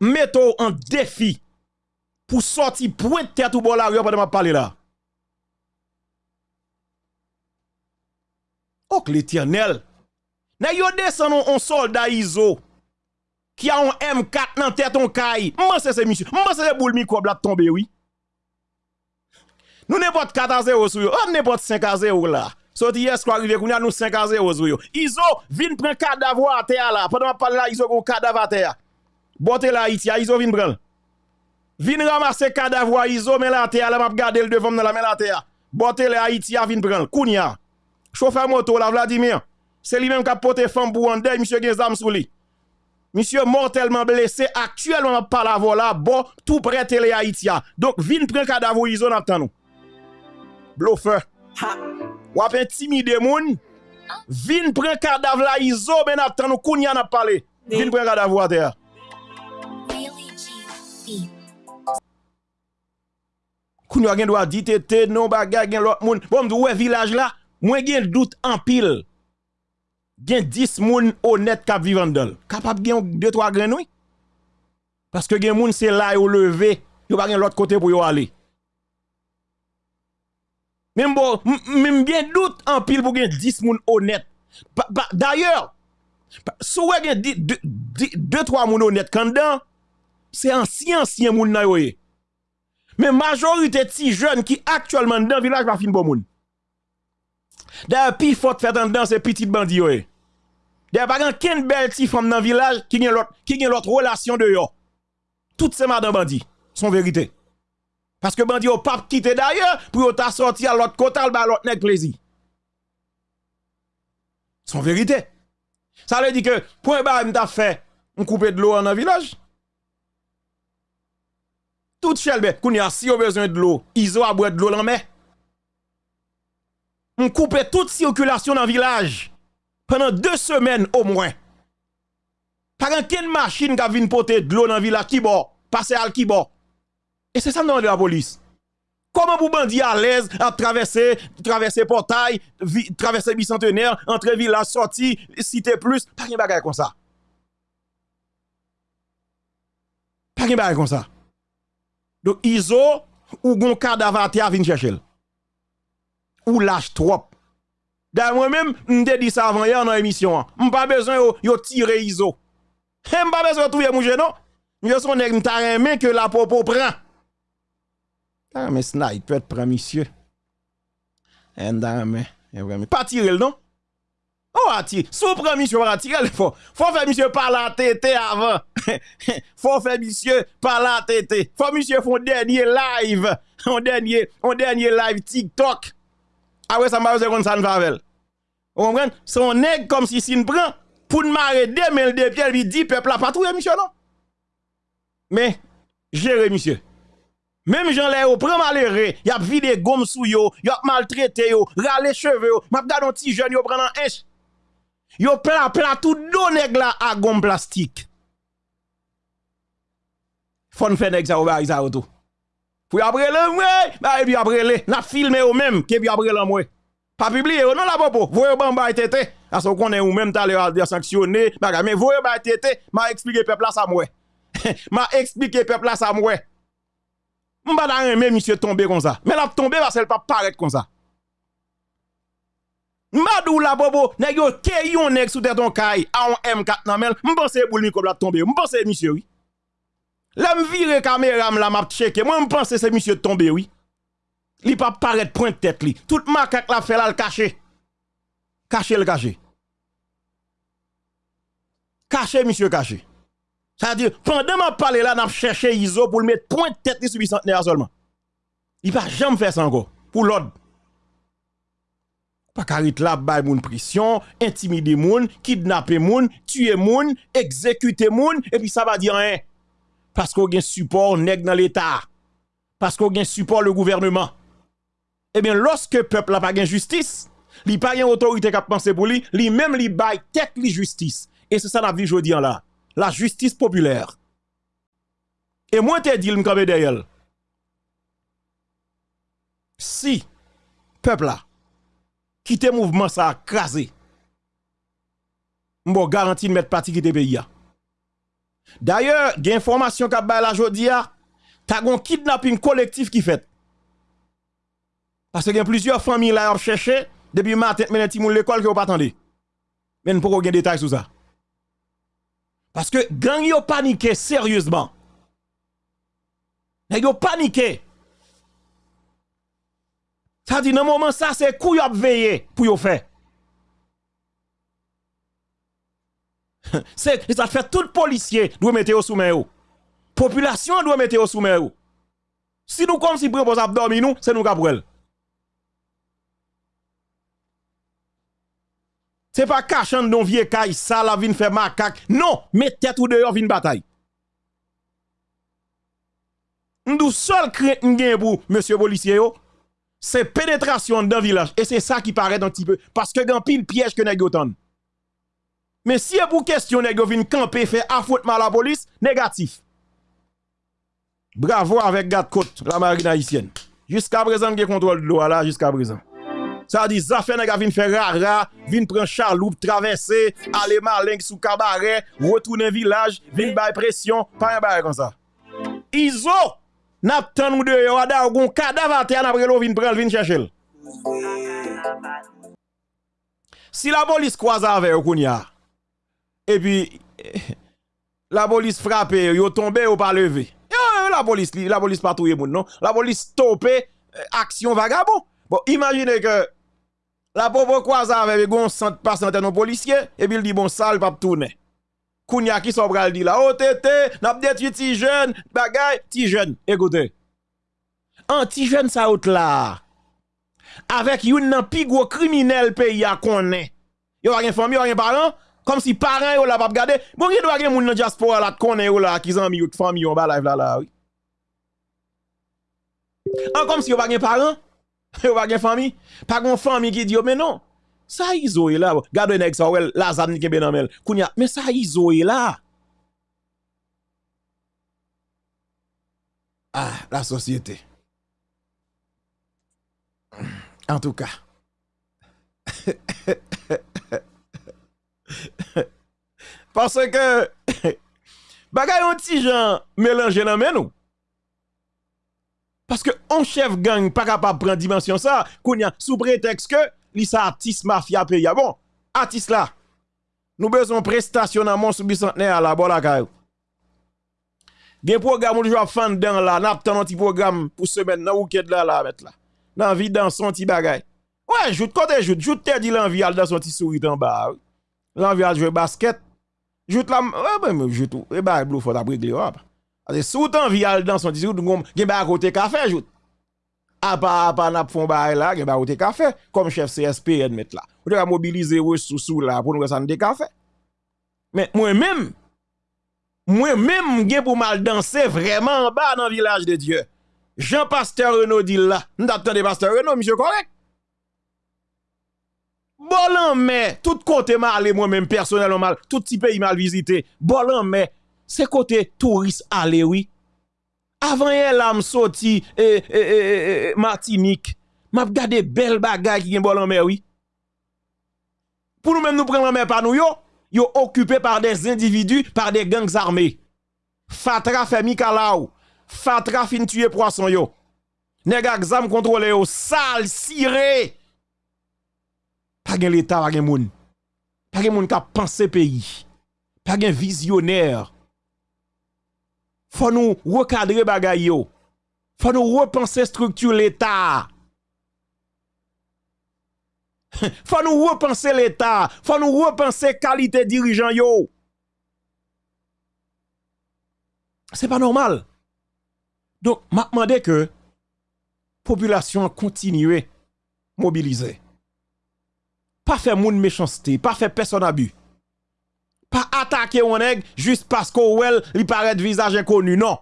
mettons en défi pour sortir point de tête ou bon la rue pendant parler là. Oh, l'éternel. N'a yo descend un soldat ISO qui a un M4 dans tête on caille. Moi c'est ce monsieur. Moi c'est boule microbe là tomber oui. Nous n'importe 4 à 0 sur yo. On n'importe 5 à 0 là. Sorti hier soir arrivé qu'on a nous 5 à 0 sur yo. Iso vinn prend cadavre à terre là. Pendant parle là Iso un cadavre à terre. Bote la Haïti, a Iso vin pral. Vin ramase kadavwa Iso, men la teya, la map gade l devom nan la men la teya. Bote la Haïti, a vin pral. Kounia, chauffeur moto la Vladimir, c'est lui-même qui a porté femme pour un day, monsieur Genzam sous lui. Monsieur mortellement blessé, actuellement pas la voilà, bon, tout près télé Haïti. Donc, vin pral kadavwa Iso nan tan nou. Blofeur. Wap intimide moun, vin pral kadavwa Iso, men ap tan nou, Kounia n'a parlé. Vin pral kadavwa teya. Koun yo gen do a di te te, non bagay gen lot moun. Bon mdou we vilaj la, mwen gen dout an pil. Gen 10 moun honet kap vivan dol. Kapap gen 2-3 gren wè. Paske gen moun se la yo leve, yo bagay lot kote pou yo ale. Men bon, men gen dout an pil pou gen 10 moun honet. D'ayor, sou we gen 2-3 moun honet kan dan, c'est ancien ancien moun na yo mais majorité de jeunes qui actuellement dans village pas fin bon moun D'ailleurs, pi faut faire dans ces petits bandits yo. D'ailleurs, pas ken belle ti femme dans village qui gen l'autre qui gen l'autre relation de yo. Toutes ces madame bandits sont vérité. Parce que bandit au pape quitté d'ailleurs pour ta sorti à l'autre côté ba l'autre nèg plaisir. Son vérité. Ça veut dire que point ba m'ta fait on coupe de l'eau dans village. Tout chelbe, kounya si yo besoin de l'eau, iso a boire de l'eau dans mer on coupe toute circulation dans le village pendant deux semaines au moins. Par quelle machine qui vient porter de l'eau dans le village qui bord, passer à qui. Et c'est ça nous de la police. Comment vous bandits à l'aise à traverser, traverser portail, traverser bicentenaire, entrer village, sortir, cité plus, pas de bagaille comme ça. Pas de bagaille comme ça. Donc, ISO, ou gon cadavre à vin chercher. Ou lâche trop. D'ailleurs, moi-même, m'te dit ça avant hier dans l'émission. M'pas besoin yo, yo tirer ISO. M'pas besoin tout mon non? genou. Yo son nèg m'ta remè que la popo prend. Ah, mais sniper prend monsieur. Et d'ailleurs, e mais, pas tirer le non? Oh, ati, sous prend monsieur pas tirer le faut. Faut faire monsieur par la tête avant. faut faire monsieur par la tête. Faut monsieur font dernier live. On dernier, on dernier live TikTok. Ah ouais, ça m'a besoin ça ne favel. Vous comprenez? Son nègre comme si s'il prend pour ne marrer deux mille de pieds, il dit peuple a patrouille, monsieur, non? Mais, gérez, monsieur. Même Jean Léo, prend malheureux, y a vidé gomme sous yo, y a maltraité yo, râle cheveux yo, m'a gade un petit jeune yo un. Yo pla pla tout do nèg la à gon plastique. Fon fait nèg ça ou ça ou tout. Pou après le mwe, bah et puis après le, n'a filmé ou même, que puis après le mwe. Pas publié non la popo, voyez bamba tete, parce qu'on est ou même t'allé à sanctionner, bah mais voyez ba tete, m'a expliqué peuple là ça mwe. m'a expliqué peuple là ça mwe. M'ba da rien monsieur tomber comme ça. Mais l'a tomber parce qu'elle pas paraître comme ça. Madou la bobo, nèg yo ke yon nèg sous tête ton caille, a un M4 nan mel, m'pense boule micro la tomber, m'pense monsieur oui. Là, me vire caméra, la m'a checké. Moi, me pense c'est monsieur tombé, oui. Li pas paraître point tête li. Tout macaque la fait là le caché. Caché le caché. Caché monsieur caché. Ça veut dire pendant m'a parlé là, n'a cherché ISO pour le mettre point tête sur bicentenaire seulement. Il pas jamais faire ça encore pour l'ordre. pa karit la bay moun prisyon, intimide moun, kidnape moun, tue moun, ekzekute moun, epi sa va di an. Pasko gen support neg nan l'Etat. Pasko gen support le gouvernement. Eh Ebyen, loske pep la pa gen justice, li pa gen otorite kap panse pou li, li mem li bay tek li justice. E se sa la vi jodi an la. La justice populère. E mwen te dil mkabe deyel. Si, pep la, quitte mouvement ça a crasé, je garantis de mettre parti qui pays. D'ailleurs, il y a information qu'a la jodia, t'as un kidnapping collectif qui fait. Parce qu'il y a plusieurs familles là qui cherché depuis matin, mais les l'école qui n'ont pas attendu. Mais nous pouvons des détails sur ça. Parce que gang yo paniqué sérieusement. Ils ont paniqué. Ça dit, dans le moment, ça, c'est coup a veillé pour yo faire. c'est ça fait tout policier doit mettre au sous Population doit mettre au sous Si nous comme si pour dormir nous, c'est nous qui C'est pas cachant don vieux caille ça la vin faire macaque. Non, mettez tout dehors vin bataille. Nous seul crainte pour monsieur policier c'est pénétration dans le village et c'est ça qui paraît un petit peu parce que grand pile piège que nèg Mais si pour question nèg vin camper faire affrontement à la police, négatif. Bravo avec côte la marine haïtienne. Jusqu'à présent, il contrôle de l'eau là jusqu'à présent. Ça dit, fait nèg vin faire rara, vin prendre chaloupe, traverser, aller malin sous cabaret, retourner village, vin bay pression, pas un bail comme ça. Iso, gon. Si la police croise avec yo kounya, et puis la police frappe, yo tombe ou pas levé. La police, la police moun non? La police stoppe euh, action vagabond. Bon, imaginez que la pauvre croise avec un centre passant de policiers, et puis il dit bon, ça, le pas tourner. Kounia qui sont bral dit là, oh tété, n'a détruit ti jeune, bagay, ti jeune. Écoutez. En ti jeune ça out là. Avec yon nan pi gros criminel pays a connaît. Yo a rien famille, yo a rien parent, comme si parent yo la pas regarder. Bon yon doit gen moun nan diaspora la connaît yo la qui zanmi yo famille yo ba live là là oui. En comme si yo pas gen parent, yo pas gen famille, pas gon famille qui dit yo mais non. Sa izo e la. Gado yon ek sa wel, la zam ni kebe nan men. Kounya, men sa izo e la. Ah, la sosyete. En tout ka. Parce ke, bagay yon ti jan melange nan men ou. Parce que on chef gang pas capable prendre dimension ça, kounya sous prétexte que li sa artiste mafia pays. Bon, artiste là, nous besoin prestation dans mon bicentenaire là, bon la caillou. Gen programme ou jwa fan dan la, n'a un petit programme pour semaine nan week-end là là mettre là. Nan vie dans son petit bagay. Ouais, joute côté joute, joute te dit l'envie al dans son petit sourire en bas. L'envie al jouer basket. Joute la, ouais ben joute, et bah blou faut la régler. Parce que sous t'envie al dans son petit sourire, gen ba côté café joute. apa apa nap fon ba e la, gen ba ou te ka fe, kom chef CSPN met la. Ou te ka mobilize wè sou sou la pou nou wè san de ka fe. Men mwen mèm, mwen mèm gen pou mal danse vreman ba nan village de Diyo. Jean Pasteur Renaud di la, nou tap tande Pasteur Renaud, misyo korek. Bolan mè, tout kote mal ale mwen mèm personel mal, tout ti peyi mal vizite, bolan mè, se kote turist ale wè, wi. Avant là me sorti et, et, Martinique, m'a regardé belle bagaille qui gen bol en mer oui. Pour nous même nous prendre en mer par nous yo, yo occupé par des individus, par des gangs armés. Fatra fait Mikalaou. Fatra fin tuer poisson yo. Nèg exam contrôler yo sale siré. Pas gen l'état, pas gen moun. Pas gen moun qui penser pays. Pas gen visionnaire faut nous recadrer bagay yo. Faut nous repenser structure l'État. faut nous repenser l'État. Faut nous repenser qualité dirigeant yo. C'est pas normal. Donc, m'a demandé que population continue mobiliser. Pas faire moun méchanceté, pas faire personne abus pas attaquer un nèg juste parce qu'on well, il paraît visage inconnu non.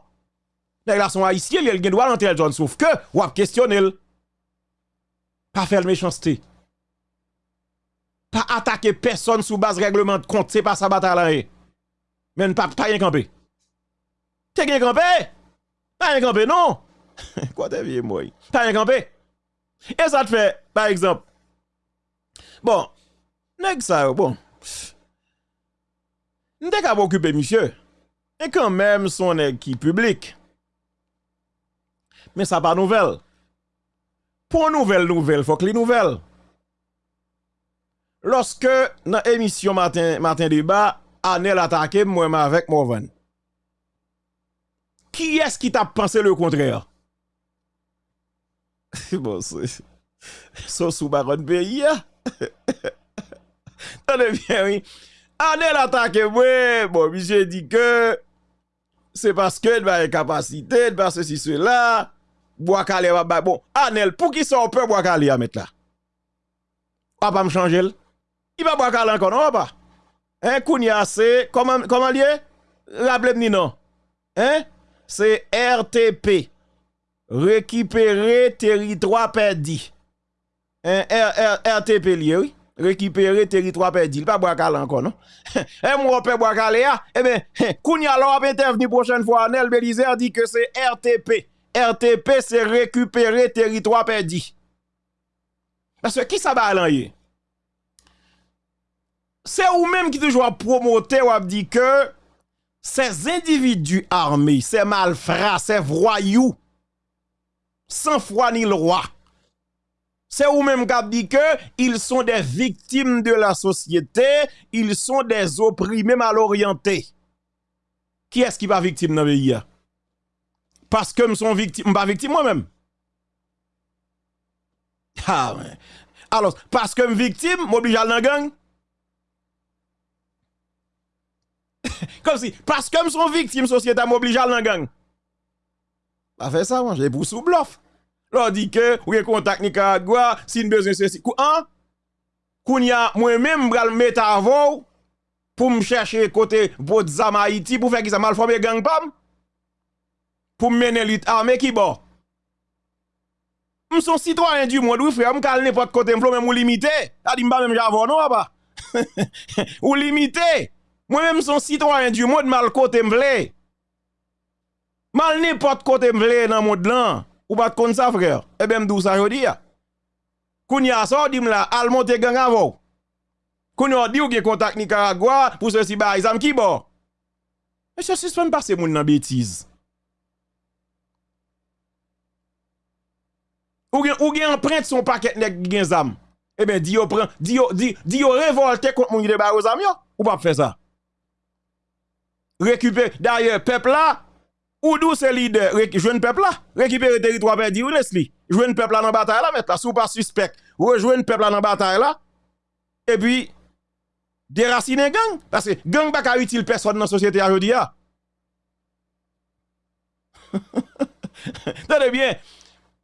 les là sont haïtiens, il gen droit rentrer John sauf que ou a questionner. Pas faire méchanceté. Pas attaquer personne sous base règlement de compte, c'est pas sa bataille là. Eh. Mais ne pas pas rien camper. T'es rien camper Pas rien camper non. Quoi t'es vieux moi Pas rien camper. Et ça te fait par exemple Bon, nèg ça bon. Nte ka m'occuper monsieur. Et quand même son équipe publique. Mais ça pas nouvelle. Pour nouvelle nouvelle, faut que les nouvelles. Lorsque dans émission matin matin débat, Anel attaqué moi avec Morvan. Qui est-ce qui t'a pensé le contraire Bon, c'est sous baron pays. Tenez bien oui. Anel attaqué moi. Bon, monsieur dit que c'est parce que il a une capacité, parce que ceci, cela. Boakale va bon. Anel, pour qui ça on peut Boakale à mettre là? On va me changer. Il va Boakale encore, non, pas? Hein, Kounia, c'est, comment, comment lié? Rappelez-moi, non. Hein? C'est RTP. Récupérer territoire perdu. Hein, RTP lié, oui. Récupérer territoire perdu. Il pas Boakale encore, non? hein, moi, on peut Boakale, eh bien, Kounia, alors, intervenir prochaine fois, Anel Belizer dit que c'est RTP. RTP, c'est récupérer territoire perdu. Parce que qui ça va aller? C'est vous-même qui toujours promoter ou dit que ces individus armés, ces malfrats, ces voyous, sans foi ni le roi, c'est vous-même qui dit que ils sont des victimes de la société, ils sont des opprimés mal orientés. Qui est-ce qui va victime dans le pays? parce que je suis victime, pas victime moi-même. Ah, Alors, parce que je suis victime, m'oblige à la gang. Comme si, parce que je suis victime, société m'oblige à la gang. Pas fait ça, moi, j'ai pour sous bluff. leur dit que ou est contact Nicaragua, si besoin ceci. Kou an Kounya moi-même bral mettre avant pour me chercher côté Botsama Haïti pour faire qui ça mal formé gang pam pour mener l'it armée qui bon. M son citoyen du monde, oui frère, m kal n'importe côté, m même ou limité. A dit m même j'avon non papa. ou limité. Moi-même son citoyen du monde mal côté m vle. Mal n'importe côté m vle dans monde là. Ou pas kon sa frère. Eh bien, m'dou ça jodi ya. Kounya so dim la al monte gang avou. Kounya di ou gen contact Nicaragua pour ceci ba exam ki bo. E Mais ça c'est pas passer moun nan bêtise. Ou gen ou gen empreinte son paquet nek gen zam. Eh bien, di yo pren di yo di di yo révolté contre moun de ba zam yo. Ou pas faire ça. Récupérer d'ailleurs peuple là ou d'où c'est leader, jeune peuple là, récupérer territoire perdu, laisse-li. Jouen peuple là dans bataille là, mettre là, sous pas suspect. Rejoindre peuple là dans bataille là. Et puis, déraciner gang. Parce que gang pas ka utile personne dans la société aujourd'hui. Tenez bien,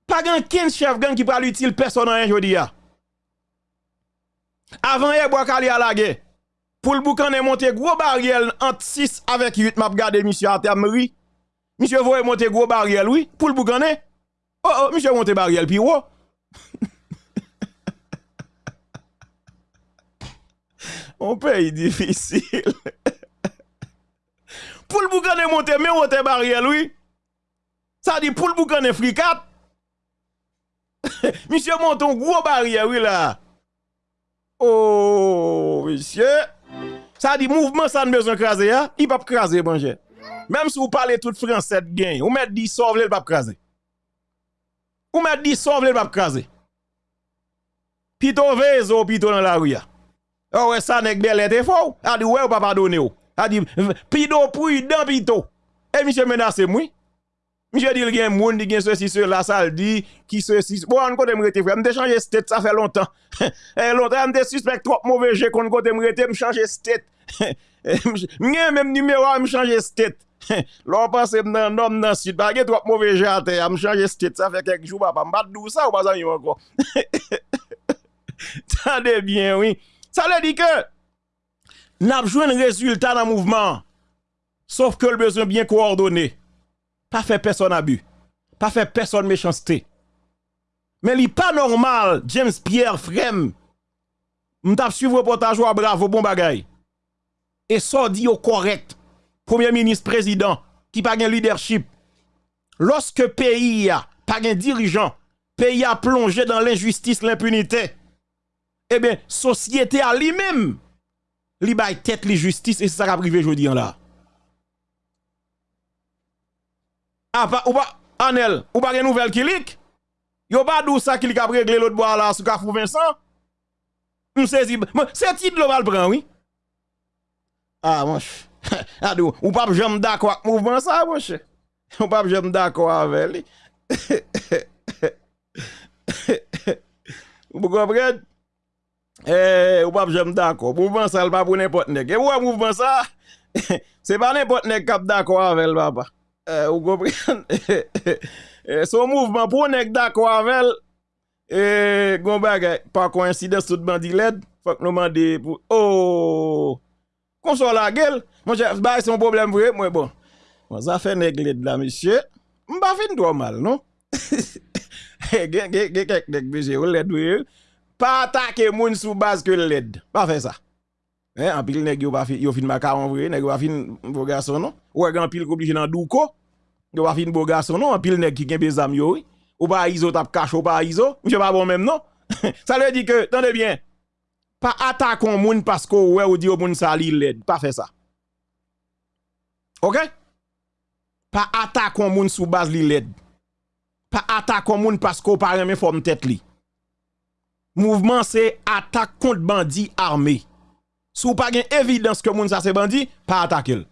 pas grand 15 chef gang qui parle utile personne jodi ya. Avant hier bois à la guerre. Pour le boucan est monté gros barrière entre 6 avec 8 m'a regardé monsieur à terme. Monsieur voye monter gros barrière oui pour le boucan Oh oh monsieur monter barrière puis oh. On pays difficile. pour le boucan est monté mais monter barrière oui. Ça dit pour le boucan est fricat. monsieur monte un gros barrière, oui là. Oh, monsieur. Ça dit mouvement ça ne besoin craser, hein? Il pas craser, bon Même si vous parlez tout français vous mettez dit sauve le pas. Vous mettez dit sauve le pas. Pito vezo, pito dans la rue. Oh ouais, ça n'est bel était faux. A dit ouais, ou pas pardonner. A dit pito pour dans pito. Et monsieur menace moi. Monsieur dit, il y a un monde qui a ceci, cela, dit, qui ceci. Bon, on côté m'te changé state, ça fait longtemps. eh, longtemps, m'te suspect trop mauvais j'ai qu'on côté m'rete, m'changer state. M'gen même numéro, m'changer state. L'on pense dans nom dans sud, pas trop mauvais j'ai à terre, m'changer state, ça fait quelques jours, papa, m'bat dou ça ou pas ça encore? Tendez bien, oui. Ça veut dire que, n'a joué un résultat dans le mouvement, sauf que le besoin bien coordonné pas fait personne abus, pas fait personne méchanceté. Mais il pas normal, James Pierre Frem, m'tap suivre reportage ou bravo bon bagay. Et ça dit au correct, premier ministre président qui pas un leadership. Lorsque pays a pas un dirigeant, pays a plongé dans l'injustice, l'impunité. Eh bien, société a lui-même, li bay tête li justice et ça qui a privé aujourd'hui là. Ah, ou pas, Anel, ou pas une nouvelle qui lik? Yo pas d'où ça qui a l'autre bois là sous Carrefour Vincent? M'saisi, c'est titre va prendre, oui? Ah, mon ch. Adou, ou pas j'aime d'accord avec mouvement ça, mon ch. Ou pas j'aime d'accord avec lui. Vous comprenez? Eh, ou e, pas j'aime d'accord. Mouvement ça, le pas pour n'importe nèg. Et ouais, mouvement ça, c'est pas n'importe nèg qui d'accord avec le papa. Eh, vous comprenez? eh, son mouvement pour nèg d'accord avec eh, gon bagay, par coïncidence tout bandi led, faut que nous demander pour oh console la gueule. Mon cher, bah c'est un problème vrai, moi bon. Bon, ça fait nèg led là monsieur. M'pa fin trop mal, non? Gen gen gen kek nèg monsieur, led oui. Pas attaquer moun sous base que led. Pas faire ça. Hein, en pile nèg yo pas yo fin macaron vrai, nèg yo pas fin beau garçon non? Ou en pile obligé dans douko. Yo pas fin beau garçon non, en pile nèg qui gen bezam yo. Ou pas iso tap cache ou pas iso. Monsieur pas bon même non? ça veut dire que attendez bien. Pas attaquer moun parce que ouais ou dit au monde ça li l'aide, pas faire ça. OK Pas attaquer moun sous base li l'aide. Pas attaquer moun parce que pas remet forme tête li. Mouvement c'est attaque contre bandit armé. Sou pas gen évidence que moun ça c'est bandit, pas attaquer.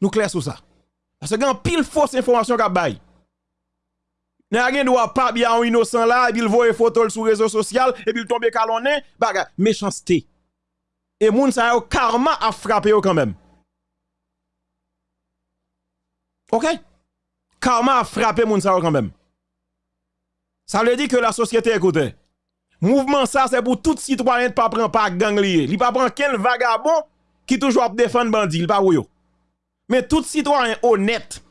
Nous clair sur ça. Parce que gen pile fausse information qu'a bail. N'a rien doit pas bien innocent là, et puis il voit photo sur réseaux sociaux et puis il tombe calonné, baga méchanceté. Et moun ça yo karma a frappé yo quand même. OK? Karma a frappé moun ça quand même. Ça veut dire que la société écoutez. Mouvement ça, c'est pour tout citoyen de pas prendre pas gang lié. Il pas prendre quel vagabond qui toujours défendre bandit, il pas yo. Mais tout citoyen honnête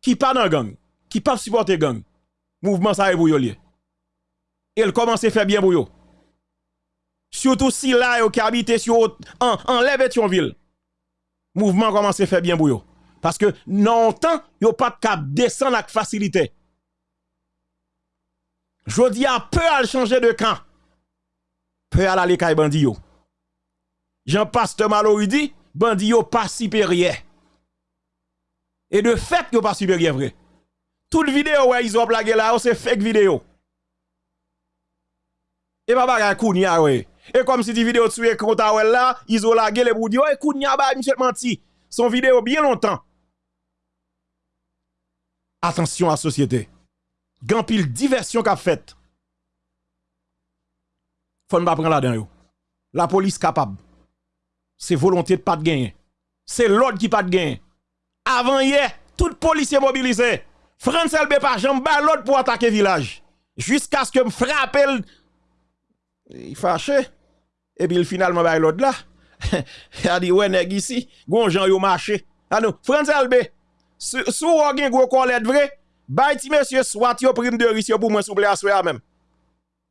qui pas dans gang, qui pas supporter gang, mouvement ça est pour lié. Il commence à faire bien pour. Surtout si là yo qui habite sur en en ville. Mouvement commence à faire bien pour. Parce que non temps, yo pas de cap descendre avec facilité. Jodi a peu à changer de camp. Peu à aller kay bandi yo. Jean Pasteur Mallory dit, bandi yo pas supérieur. Et de fait yo pas supérieur vrai. Toute vidéo ouais ils ont blagué là, c'est fake vidéo. Et pas bagay kounya ouais. Et comme si di vidéo sur écran ta là, ils ont lagué les boudi, ouais kounya ba monsieur menti. Son vidéo bien longtemps. Attention à la société grand pile diversion qu'a fait. Faut ne pas prendre là-dedans. La police capable. C'est volonté de pas de gagner. C'est l'ordre qui pas de gagner. Avant hier, tout policier mobilisé. France LB pas jambe l'ordre pour attaquer village. Jusqu'à ce que me frappe il fâché. Et puis finalement bah l'autre là. il a dit ouais nèg ici, gon Jean yo marché. Ah non, France LB. Sou ou gen gros collet vrai Bay ti monsieur soit yo prime de risque pour moi souple à même.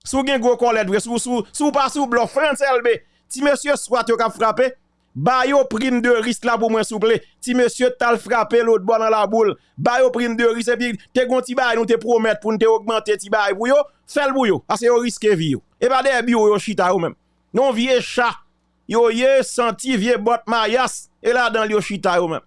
Sou gen gros collet vrai sou sou sou pas sou blanc France LB. Ti monsieur soit yo ka frappé. Bayo prime de risque là pour moi souple. Si monsieur tal frappé l'autre bon dans la boule, bayo prime de risque et puis te gon ti bay nous te promettre pour nous te augmenter ti bay pour yo, fais le bouyo parce ah, yo risque vie Et pas des bio yo chita yo même. Non vieux chat. Yo ye senti vieux bot mayas et là dans yo chita yo même.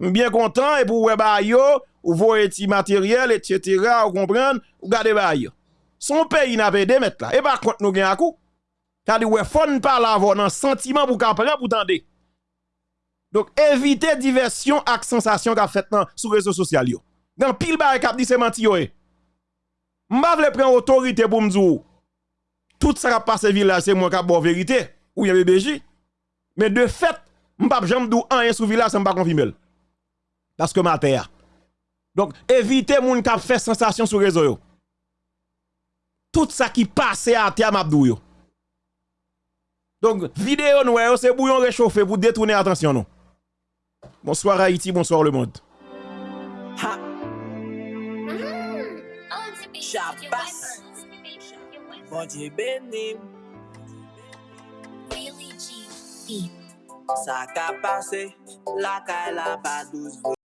Bien content et pour ouais bayo, ou voyez ti matériel etc. vous comprenez, ou gardez bayo. Son pays n'a pas de mettre là et par contre nous gain à coup. T'as dit, ouais, ne pas l'avoir un sentiment pour qu'on pour tendre. Donc, évitez diversion et sensation qu'a fait sur les réseaux sociaux. Dans pile barre cap dit c'est menti yo. M'pa vle prendre autorité pour m'dou. Tout ça qui passe village c'est moi qui bon vérité ou y BBJ. Mais de fait, m'pa jamais dou rien sur village, ça m'pa confirmer. Parce que ma terre. Donc, évitez moun qui fait sensation sur réseau yo. Tout ça qui passe à terre mabdou yo. Donc, vidéo nous, c'est bouillon réchauffé pour détourner attention nous. Bonsoir Haïti, bonsoir le monde. Ha. Chabas. Bon Dieu béni. Ça a passé, la caille la pas douce.